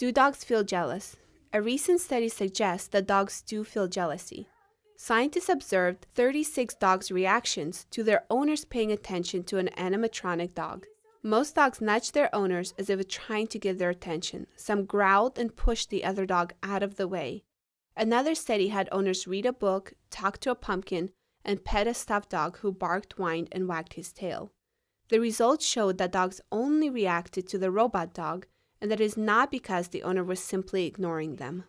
Do dogs feel jealous? A recent study suggests that dogs do feel jealousy. Scientists observed 36 dogs' reactions to their owners paying attention to an animatronic dog. Most dogs nudged their owners as if trying to get their attention. Some growled and pushed the other dog out of the way. Another study had owners read a book, talk to a pumpkin, and pet a stuffed dog who barked, whined, and wagged his tail. The results showed that dogs only reacted to the robot dog, and that is not because the owner was simply ignoring them.